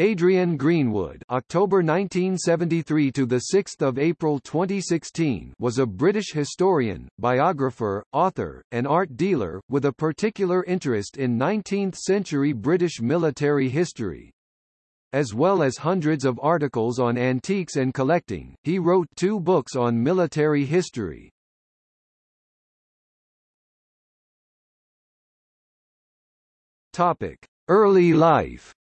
Adrian Greenwood October 1973 to the 6th of April 2016 was a British historian, biographer, author, and art dealer, with a particular interest in 19th-century British military history. As well as hundreds of articles on antiques and collecting, he wrote two books on military history. Topic: Early life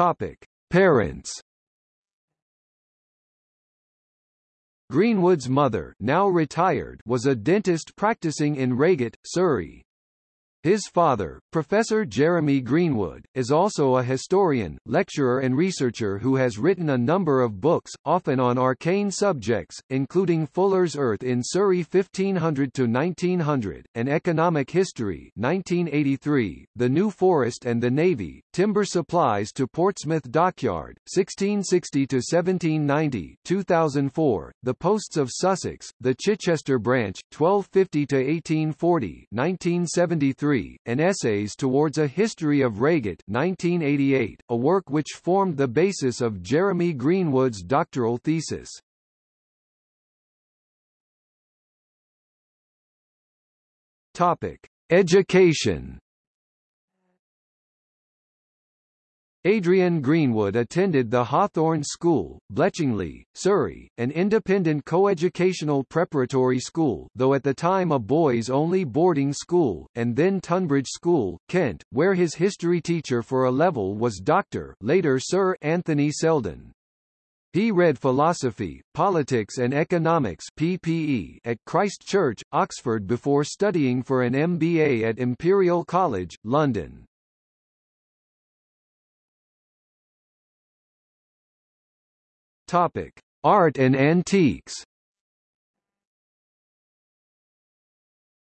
Topic: Parents. Greenwood's mother, now retired, was a dentist practicing in Reigate, Surrey. His father, Professor Jeremy Greenwood, is also a historian, lecturer and researcher who has written a number of books, often on arcane subjects, including Fuller's Earth in Surrey 1500–1900, and Economic History 1983, The New Forest and the Navy, Timber Supplies to Portsmouth Dockyard, 1660–1790 2004, The Posts of Sussex, The Chichester Branch, 1250–1840 1973, and Essays Towards a History of Reigate 1988, a work which formed the basis of Jeremy Greenwood's doctoral thesis. Topic: Education Adrian Greenwood attended the Hawthorne School, Bletchingley, Surrey, an independent coeducational preparatory school though at the time a boys-only boarding school, and then Tonbridge School, Kent, where his history teacher for a level was Dr. later Sir Anthony Seldon. He read philosophy, politics and economics PPE at Christ Church, Oxford before studying for an MBA at Imperial College, London. Topic: Art and antiques.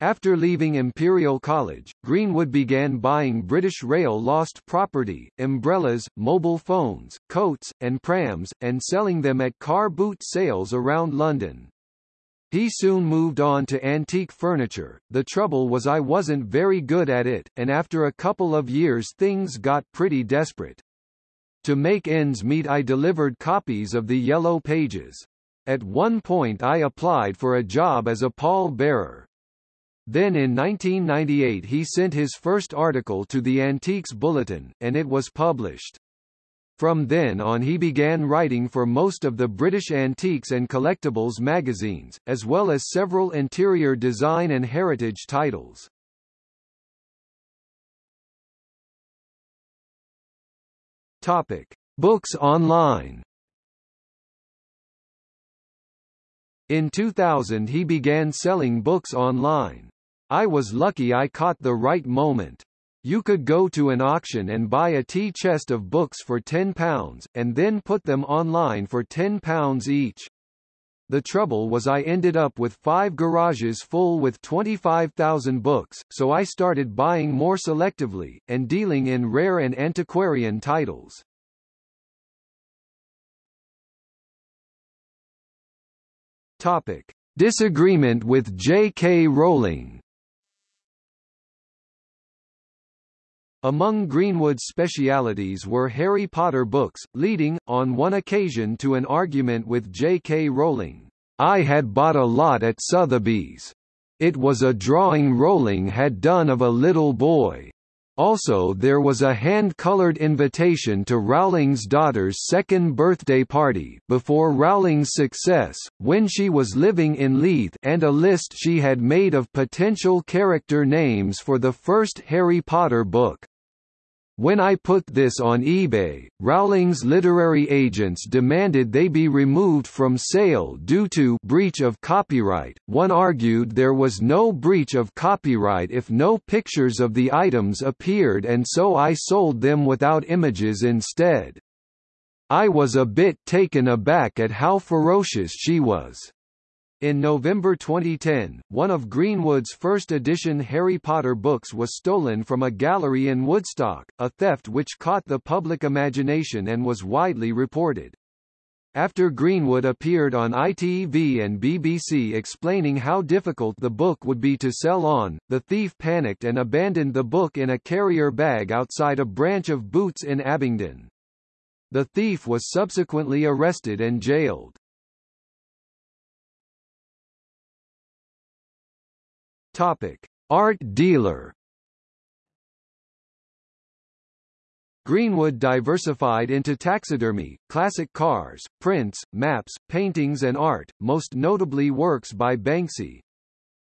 After leaving Imperial College, Greenwood began buying British Rail lost property, umbrellas, mobile phones, coats, and prams, and selling them at car boot sales around London. He soon moved on to antique furniture, the trouble was I wasn't very good at it, and after a couple of years things got pretty desperate. To make ends meet I delivered copies of the Yellow Pages. At one point I applied for a job as a pall-bearer. Then in 1998 he sent his first article to the Antiques Bulletin, and it was published. From then on he began writing for most of the British antiques and collectibles magazines, as well as several interior design and heritage titles. Topic: Books online. In 2000 he began selling books online. I was lucky I caught the right moment. You could go to an auction and buy a tea chest of books for £10, and then put them online for £10 each. The trouble was I ended up with five garages full with 25,000 books, so I started buying more selectively, and dealing in rare and antiquarian titles. Topic. Disagreement with J.K. Rowling Among Greenwood's specialities were Harry Potter books, leading, on one occasion to an argument with J.K. Rowling. I had bought a lot at Sotheby's. It was a drawing Rowling had done of a little boy. Also there was a hand-colored invitation to Rowling's daughter's second birthday party before Rowling's success, when she was living in Leith and a list she had made of potential character names for the first Harry Potter book. When I put this on eBay, Rowling's literary agents demanded they be removed from sale due to breach of copyright. One argued there was no breach of copyright if no pictures of the items appeared and so I sold them without images instead. I was a bit taken aback at how ferocious she was. In November 2010, one of Greenwood's first edition Harry Potter books was stolen from a gallery in Woodstock, a theft which caught the public imagination and was widely reported. after Greenwood appeared on ITV and BBC explaining how difficult the book would be to sell on, the thief panicked and abandoned the book in a carrier bag outside a branch of Boots in Abingdon. The thief was subsequently arrested and jailed. Topic: Art dealer Greenwood diversified into taxidermy, classic cars, prints, maps, paintings and art, most notably works by Banksy.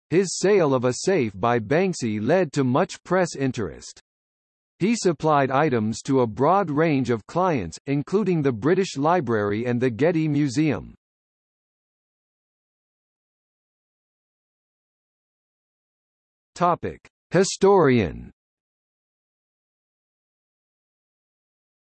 His sale of a safe by Banksy led to much press interest. He supplied items to a broad range of clients, including the British Library and the Getty Museum. Topic: Historian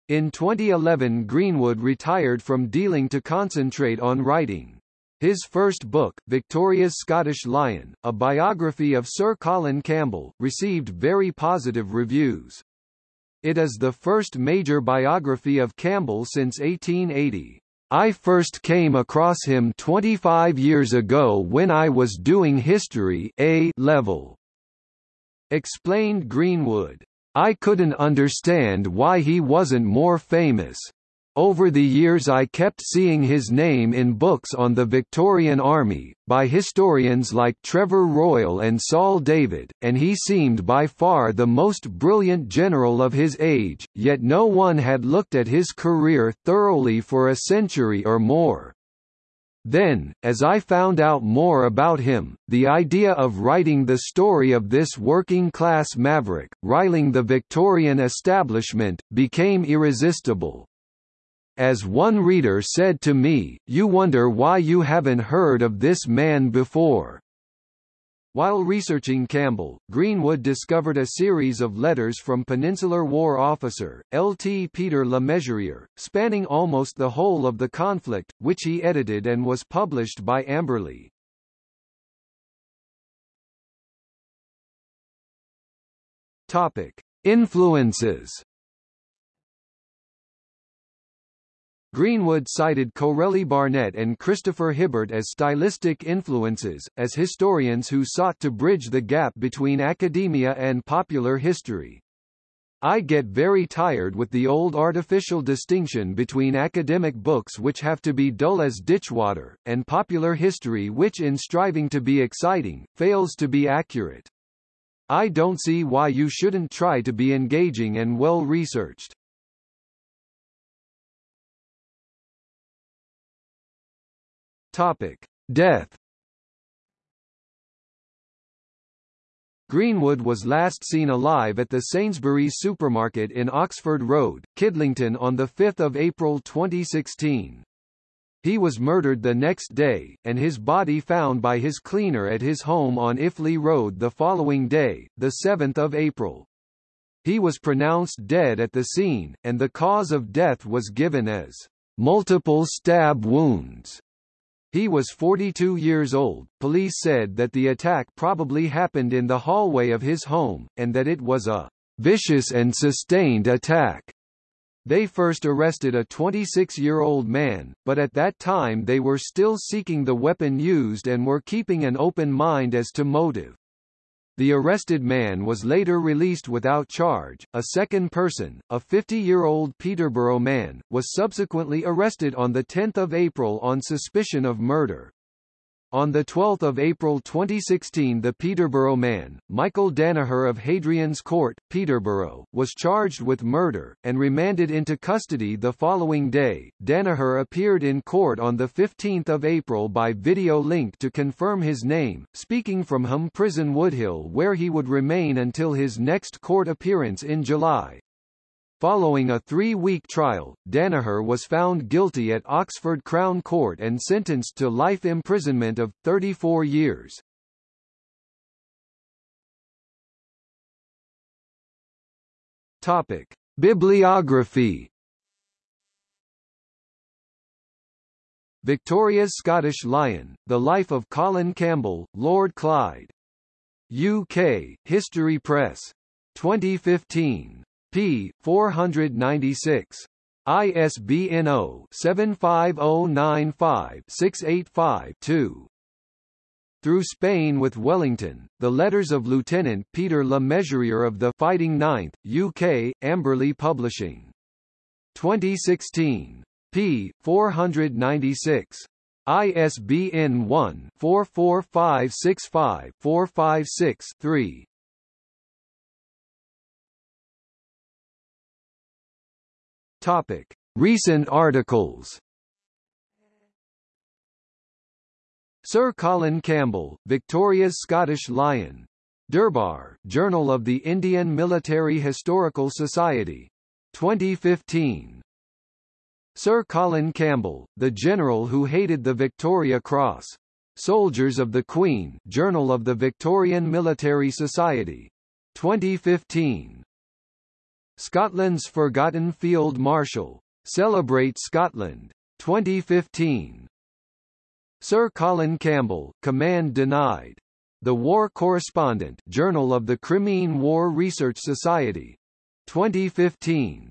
In 2011 Greenwood retired from dealing to concentrate on writing. His first book, Victoria's Scottish Lion, a biography of Sir Colin Campbell, received very positive reviews. It is the first major biography of Campbell since 1880. I first came across him 25 years ago when I was doing history A level. Explained Greenwood. I couldn't understand why he wasn't more famous. Over the years I kept seeing his name in books on the Victorian Army, by historians like Trevor Royle and Saul David, and he seemed by far the most brilliant general of his age, yet no one had looked at his career thoroughly for a century or more. Then, as I found out more about him, the idea of writing the story of this working-class maverick, riling the Victorian establishment, became irresistible. As one reader said to me, you wonder why you haven't heard of this man before. While researching Campbell, Greenwood discovered a series of letters from Peninsular War officer, L.T. Peter Le Mesurier, spanning almost the whole of the conflict, which he edited and was published by Amberley. Topic. Influences Greenwood cited Corelli Barnett and Christopher Hibbert as stylistic influences, as historians who sought to bridge the gap between academia and popular history. I get very tired with the old artificial distinction between academic books which have to be dull as ditchwater, and popular history which in striving to be exciting, fails to be accurate. I don't see why you shouldn't try to be engaging and well Topic: Death. Greenwood was last seen alive at the Sainsbury's supermarket in Oxford Road, Kidlington on 5 April 2016. He was murdered the next day, and his body found by his cleaner at his home on Iffley Road the following day, 7 April. He was pronounced dead at the scene, and the cause of death was given as multiple stab wounds. He was 42 years old. Police said that the attack probably happened in the hallway of his home, and that it was a vicious and sustained attack. They first arrested a 26-year-old man, but at that time they were still seeking the weapon used and were keeping an open mind as to motive. The arrested man was later released without charge. A second person, a 50-year-old Peterborough man, was subsequently arrested on 10 April on suspicion of murder. On 12 April 2016 the Peterborough man, Michael Danaher of Hadrian's Court, Peterborough, was charged with murder, and remanded into custody the following day. Danaher appeared in court on 15 April by video link to confirm his name, speaking from Home Prison Woodhill where he would remain until his next court appearance in July. Following a three-week trial, Danaher was found guilty at Oxford Crown Court and sentenced to life imprisonment of 34 years. Topic: Bibliography. Victoria's Scottish Lion: The Life of Colin Campbell, Lord Clyde. UK: History Press. 2015 p. 496. ISBN 0-75095-685-2. Through Spain with Wellington, The Letters of Lieutenant Peter Le Mesurier of the Fighting Ninth, UK, Amberley Publishing. 2016. p. 496. ISBN 1-44565-456-3. Topic: Recent articles. Sir Colin Campbell, Victoria's Scottish Lion. Durbar, Journal of the Indian Military Historical Society. 2015. Sir Colin Campbell, the general who hated the Victoria Cross. Soldiers of the Queen, Journal of the Victorian Military Society. 2015. Scotland's Forgotten Field Marshal. Celebrate Scotland. 2015. Sir Colin Campbell, Command Denied. The War Correspondent Journal of the Crimean War Research Society. 2015.